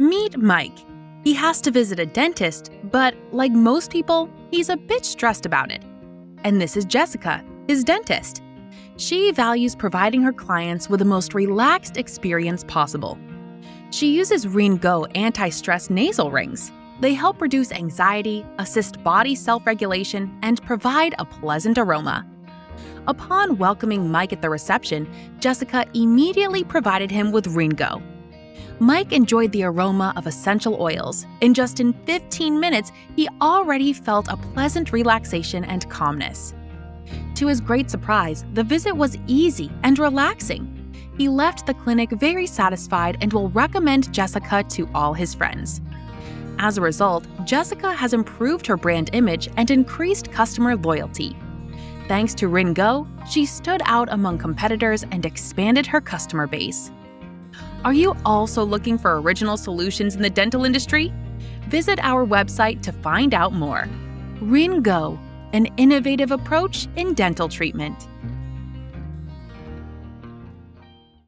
Meet Mike. He has to visit a dentist, but like most people, he's a bit stressed about it. And this is Jessica, his dentist. She values providing her clients with the most relaxed experience possible. She uses Ringo anti-stress nasal rings. They help reduce anxiety, assist body self-regulation, and provide a pleasant aroma. Upon welcoming Mike at the reception, Jessica immediately provided him with Ringo. Mike enjoyed the aroma of essential oils. In just in 15 minutes, he already felt a pleasant relaxation and calmness. To his great surprise, the visit was easy and relaxing. He left the clinic very satisfied and will recommend Jessica to all his friends. As a result, Jessica has improved her brand image and increased customer loyalty. Thanks to Ringo, she stood out among competitors and expanded her customer base. Are you also looking for original solutions in the dental industry? Visit our website to find out more. Ringo, an innovative approach in dental treatment.